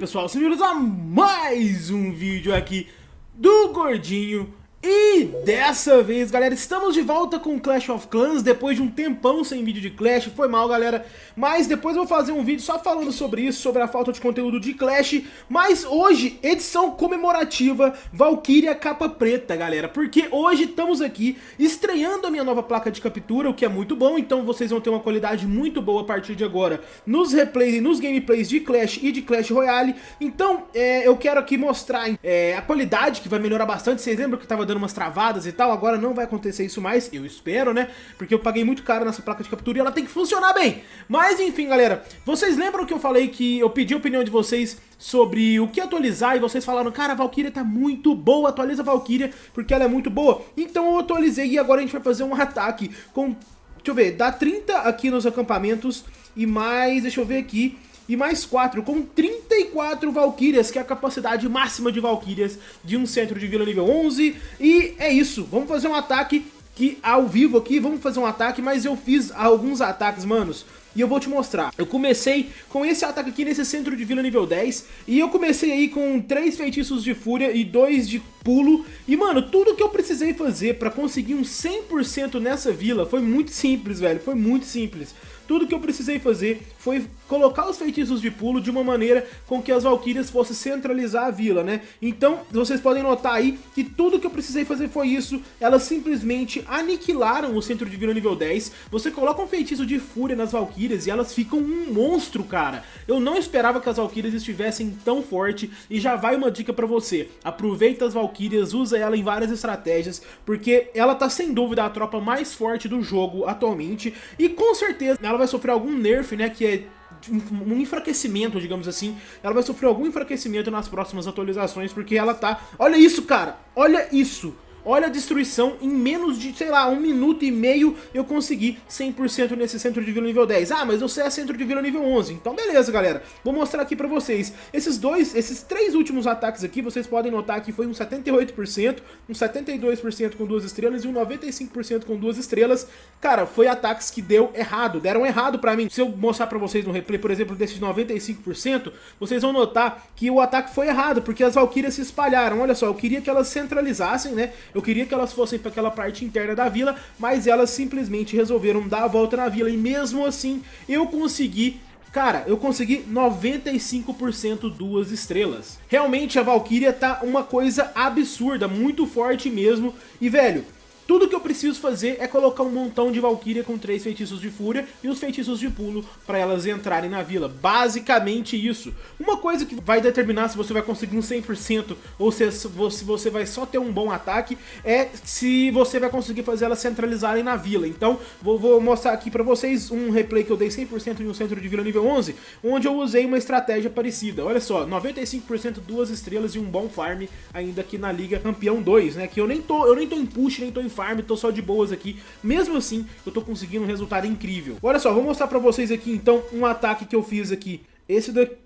pessoal, sejam a mais um vídeo aqui do Gordinho e dessa vez, galera, estamos de volta com Clash of Clans depois de um tempão sem vídeo de Clash, foi mal, galera, mas depois eu vou fazer um vídeo só falando sobre isso, sobre a falta de conteúdo de Clash, mas hoje, edição comemorativa Valkyria capa preta, galera, porque hoje estamos aqui estreando a minha nova placa de captura, o que é muito bom, então vocês vão ter uma qualidade muito boa a partir de agora nos replays e nos gameplays de Clash e de Clash Royale, então é, eu quero aqui mostrar é, a qualidade que vai melhorar bastante, vocês lembram que estava dando umas travadas e tal, agora não vai acontecer isso mais, eu espero, né? Porque eu paguei muito caro nessa placa de captura e ela tem que funcionar bem. Mas enfim, galera, vocês lembram que eu falei que eu pedi a opinião de vocês sobre o que atualizar e vocês falaram, cara, a Valkyria tá muito boa, atualiza a Valkyria porque ela é muito boa. Então eu atualizei e agora a gente vai fazer um ataque com, deixa eu ver, dá 30 aqui nos acampamentos e mais, deixa eu ver aqui, e mais 4, com 34 Valkyrias, que é a capacidade máxima de Valkyrias de um centro de vila nível 11. E é isso, vamos fazer um ataque que ao vivo aqui, vamos fazer um ataque, mas eu fiz alguns ataques, manos, e eu vou te mostrar. Eu comecei com esse ataque aqui nesse centro de vila nível 10, e eu comecei aí com 3 feitiços de fúria e 2 de pulo, e mano, tudo que eu precisei fazer pra conseguir um 100% nessa vila foi muito simples, velho, foi muito simples. Tudo que eu precisei fazer foi colocar os feitiços de pulo de uma maneira com que as Valkyrias fossem centralizar a vila, né? Então, vocês podem notar aí que tudo que eu precisei fazer foi isso. Elas simplesmente aniquilaram o centro de vila nível 10. Você coloca um feitiço de fúria nas Valkyrias e elas ficam um monstro, cara. Eu não esperava que as Valkyrias estivessem tão forte e já vai uma dica pra você. Aproveita as Valkyrias, usa ela em várias estratégias, porque ela tá sem dúvida a tropa mais forte do jogo atualmente e com certeza ela vai sofrer algum nerf, né, que é um enfraquecimento, digamos assim, ela vai sofrer algum enfraquecimento nas próximas atualizações, porque ela tá... Olha isso, cara! Olha isso! Olha a destruição, em menos de, sei lá, um minuto e meio eu consegui 100% nesse centro de vila nível 10. Ah, mas você é centro de vila nível 11. Então beleza, galera. Vou mostrar aqui pra vocês. Esses dois, esses três últimos ataques aqui, vocês podem notar que foi um 78%, um 72% com duas estrelas e um 95% com duas estrelas. Cara, foi ataques que deu errado, deram errado pra mim. Se eu mostrar pra vocês no replay, por exemplo, desses 95%, vocês vão notar que o ataque foi errado, porque as Valkyrias se espalharam. Olha só, eu queria que elas centralizassem, né? Eu queria que elas fossem para aquela parte interna da vila, mas elas simplesmente resolveram dar a volta na vila. E mesmo assim, eu consegui Cara, eu consegui 95% duas estrelas. Realmente a Valkyria tá uma coisa absurda, muito forte mesmo. E velho, tudo que eu preciso fazer é colocar um montão de Valkyria com três feitiços de fúria e os feitiços de pulo para elas entrarem na vila. Basicamente isso. Uma coisa que vai determinar se você vai conseguir um 100% ou se você vai só ter um bom ataque é se você vai conseguir fazer elas centralizarem na vila. Então vou, mostrar aqui para vocês um replay que eu dei 100% em um centro de vila nível 11, onde eu usei uma estratégia parecida. Olha só, 95% duas estrelas e um bom farm ainda aqui na Liga Campeão 2, né? Que eu nem tô, eu nem tô em push, nem tô em farm, tô só de boas aqui. Mesmo assim, eu tô conseguindo um resultado incrível. Olha só, vou mostrar pra vocês aqui então um ataque que eu fiz aqui. Esse daqui,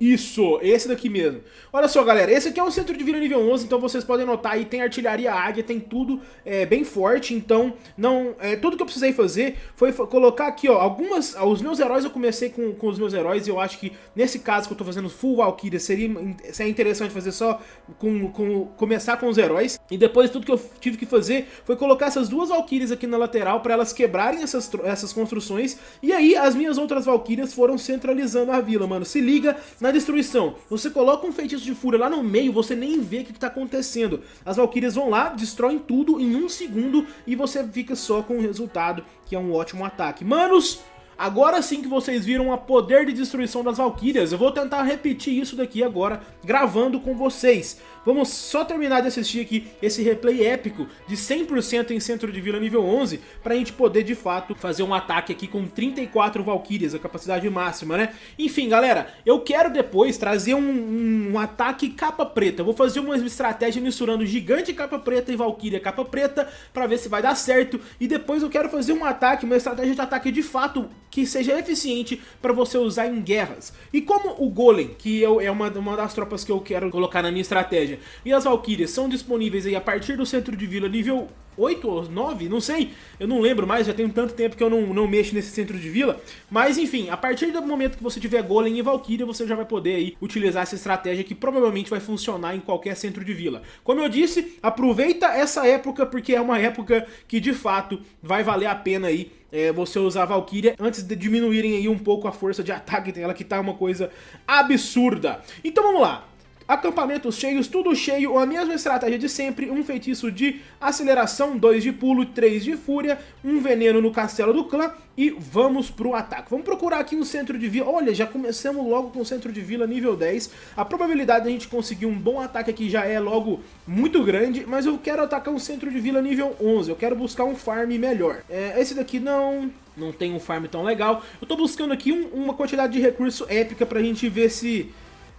isso, esse daqui mesmo. Olha só, galera, esse aqui é um centro de vila nível 11, então vocês podem notar aí, tem artilharia águia, tem tudo é, bem forte, então não, é, tudo que eu precisei fazer foi colocar aqui, ó, algumas, os meus heróis, eu comecei com, com os meus heróis, e eu acho que nesse caso que eu tô fazendo full Valkyria, seria, seria interessante fazer só com, com, começar com os heróis, e depois tudo que eu tive que fazer foi colocar essas duas Valkyrias aqui na lateral para elas quebrarem essas, essas construções, e aí as minhas outras Valkyrias foram centralizando a vila, mano. Se liga na destruição. Você coloca um feitiço de fúria lá no meio, você nem vê o que está acontecendo. As Valkyrias vão lá, destroem tudo em um segundo e você fica só com o resultado, que é um ótimo ataque. Manos, Agora sim que vocês viram a poder de destruição das Valkyrias, eu vou tentar repetir isso daqui agora, gravando com vocês. Vamos só terminar de assistir aqui esse replay épico de 100% em centro de vila nível 11, pra gente poder de fato fazer um ataque aqui com 34 Valkyrias, a capacidade máxima, né? Enfim, galera, eu quero depois trazer um, um ataque capa preta, eu vou fazer uma estratégia misturando gigante capa preta e Valkyria capa preta, pra ver se vai dar certo, e depois eu quero fazer um ataque, uma estratégia de ataque de fato que seja eficiente para você usar em guerras. E como o Golem, que é uma, uma das tropas que eu quero colocar na minha estratégia, e as Valkyrias são disponíveis aí a partir do centro de vila nível 8 ou 9, não sei, eu não lembro mais, já tem tanto tempo que eu não, não mexo nesse centro de vila, mas enfim, a partir do momento que você tiver Golem e Valkyria, você já vai poder aí utilizar essa estratégia que provavelmente vai funcionar em qualquer centro de vila. Como eu disse, aproveita essa época, porque é uma época que de fato vai valer a pena aí é, você usar a Valkyria antes de diminuírem aí um pouco a força de ataque dela, que tá uma coisa absurda. Então vamos lá, acampamentos cheios, tudo cheio, a mesma estratégia de sempre, um feitiço de aceleração, dois de pulo, três de fúria, um veneno no castelo do clã e vamos pro ataque. Vamos procurar aqui um centro de vila, olha, já começamos logo com o centro de vila nível 10, a probabilidade de a gente conseguir um bom ataque aqui já é logo muito grande, mas eu quero atacar um centro de vila nível 11, eu quero buscar um farm melhor. É, esse daqui não, não tem um farm tão legal, eu tô buscando aqui um, uma quantidade de recurso épica pra gente ver se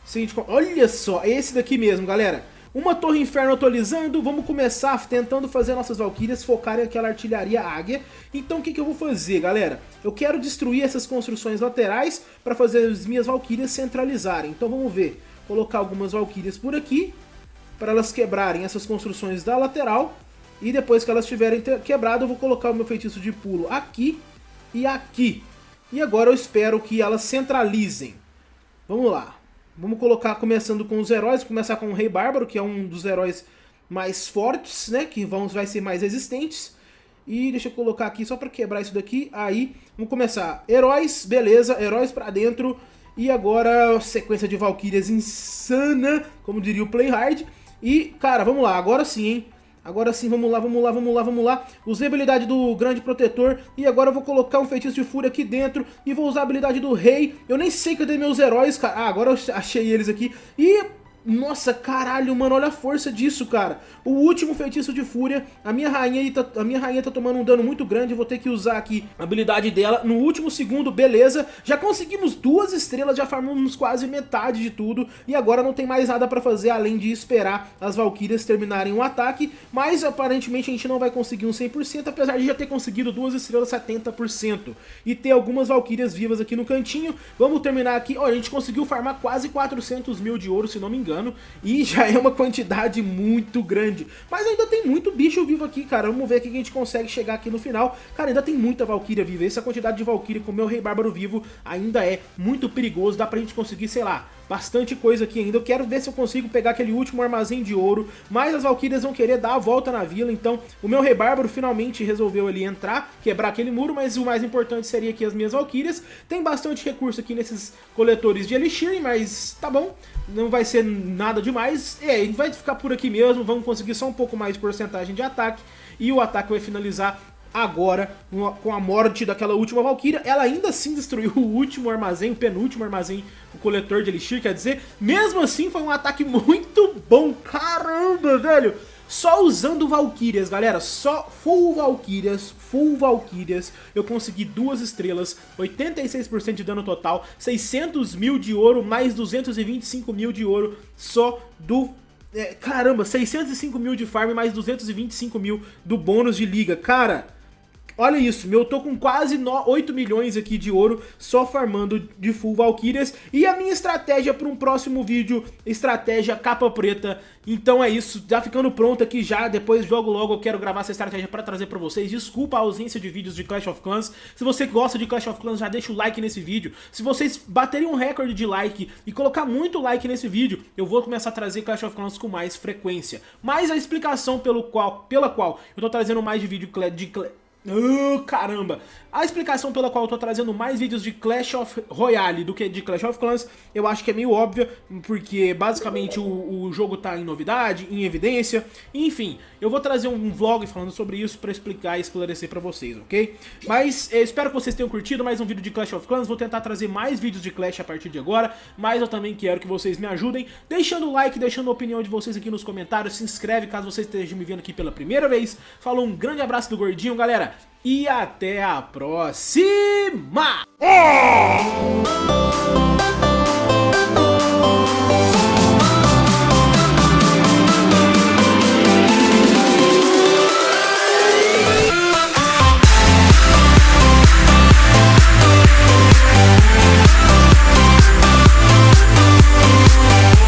gente... Olha só, é esse daqui mesmo, galera. Uma torre inferno atualizando, vamos começar tentando fazer nossas valquírias focarem aquela artilharia águia. Então o que, que eu vou fazer, galera? Eu quero destruir essas construções laterais para fazer as minhas valquírias centralizarem. Então vamos ver, colocar algumas valquírias por aqui, para elas quebrarem essas construções da lateral. E depois que elas tiverem quebrado, eu vou colocar o meu feitiço de pulo aqui e aqui. E agora eu espero que elas centralizem. Vamos lá. Vamos colocar começando com os heróis, começar com o Rei Bárbaro, que é um dos heróis mais fortes, né? Que vão, vai ser mais resistentes. E deixa eu colocar aqui só para quebrar isso daqui. Aí, vamos começar. Heróis, beleza, heróis para dentro. E agora, sequência de Valkyrias insana, como diria o Playhard. E, cara, vamos lá, agora sim, hein? Agora sim, vamos lá, vamos lá, vamos lá, vamos lá. Usei a habilidade do grande protetor e agora eu vou colocar um feitiço de fúria aqui dentro e vou usar a habilidade do rei. Eu nem sei dei meus heróis, cara. Ah, agora eu achei eles aqui. E nossa, caralho, mano, olha a força disso, cara. O último feitiço de fúria, a minha rainha tá, a minha rainha tá tomando um dano muito grande, vou ter que usar aqui a habilidade dela. No último segundo, beleza, já conseguimos duas estrelas, já farmamos quase metade de tudo, e agora não tem mais nada pra fazer além de esperar as valquírias terminarem o ataque, mas aparentemente a gente não vai conseguir um 100%, apesar de já ter conseguido duas estrelas 70%, e ter algumas valquírias vivas aqui no cantinho. Vamos terminar aqui, ó, a gente conseguiu farmar quase 400 mil de ouro, se não me engano engano, e já é uma quantidade muito grande. Mas ainda tem muito bicho vivo aqui, cara. Vamos ver aqui que a gente consegue chegar aqui no final. Cara, ainda tem muita Valkyria viva. Essa quantidade de Valkyria com o meu Rei Bárbaro vivo ainda é muito perigoso. Dá pra gente conseguir, sei lá, bastante coisa aqui ainda. Eu quero ver se eu consigo pegar aquele último armazém de ouro, mas as Valkyrias vão querer dar a volta na vila, então o meu Rei Bárbaro finalmente resolveu ali entrar, quebrar aquele muro, mas o mais importante seria aqui as minhas Valkyrias. Tem bastante recurso aqui nesses coletores de Elixir, mas tá bom, não vai ser nada demais. É, vai ficar por aqui mesmo, vamos conseguir só um pouco mais de porcentagem de ataque, e o ataque vai finalizar agora com a morte daquela última Valkyria. Ela ainda assim destruiu o último armazém, o penúltimo armazém, o coletor de Elixir, quer dizer, mesmo assim foi um ataque muito bom. Caramba, velho! Só usando Valkyrias, galera, só full Valkyrias, full Valkyrias, eu consegui duas estrelas, 86% de dano total, 600 mil de ouro, mais 225 mil de ouro só do é, caramba, 605 mil de farm mais 225 mil do bônus de liga. Cara, Olha isso, eu tô com quase 8 milhões aqui de ouro só farmando de full Valkyrias. E a minha estratégia para um próximo vídeo, estratégia capa preta. Então é isso, já ficando pronto aqui já, depois logo logo eu quero gravar essa estratégia para trazer para vocês. Desculpa a ausência de vídeos de Clash of Clans. Se você gosta de Clash of Clans, já deixa o like nesse vídeo. Se vocês baterem um recorde de like e colocar muito like nesse vídeo, eu vou começar a trazer Clash of Clans com mais frequência. Mas a explicação pelo qual, pela qual eu tô trazendo mais de vídeo de Uh, caramba! A explicação pela qual eu tô trazendo mais vídeos de Clash of Royale do que de Clash of Clans, eu acho que é meio óbvia, porque basicamente o, o jogo tá em novidade, em evidência, enfim, eu vou trazer um vlog falando sobre isso pra explicar e esclarecer pra vocês, ok? Mas eu espero que vocês tenham curtido mais um vídeo de Clash of Clans, vou tentar trazer mais vídeos de Clash a partir de agora, mas eu também quero que vocês me ajudem, deixando o like, deixando a opinião de vocês aqui nos comentários, se inscreve caso vocês estejam me vendo aqui pela primeira vez, falou um grande abraço do Gordinho, galera! E até a próxima! Oh!